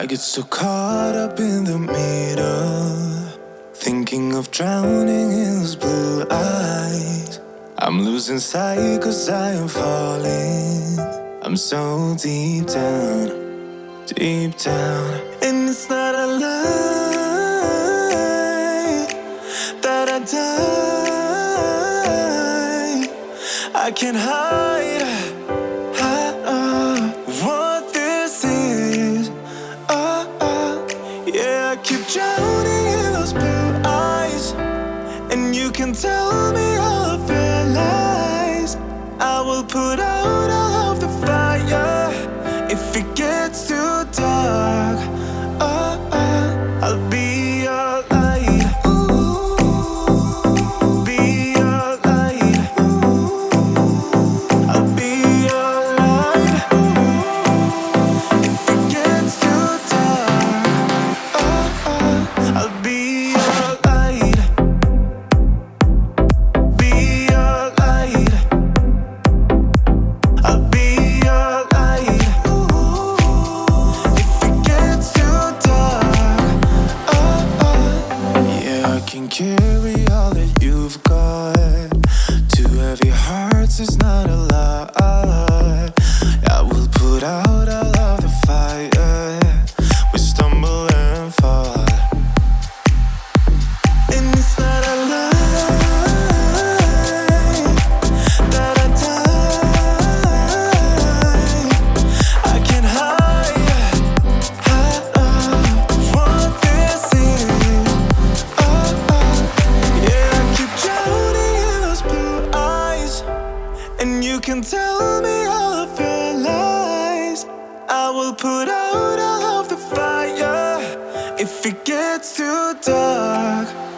I get so caught up in the middle, thinking of drowning in those blue eyes. I'm losing sight cause I am falling. I'm so deep down, deep down. And it's not a lie that I die. I can't hide, can tell me all your lies. I will put out carry all that you've got. Two heavy hearts is not a lie. And you can tell me all of your lies. I will put out all of the fire if it gets too dark.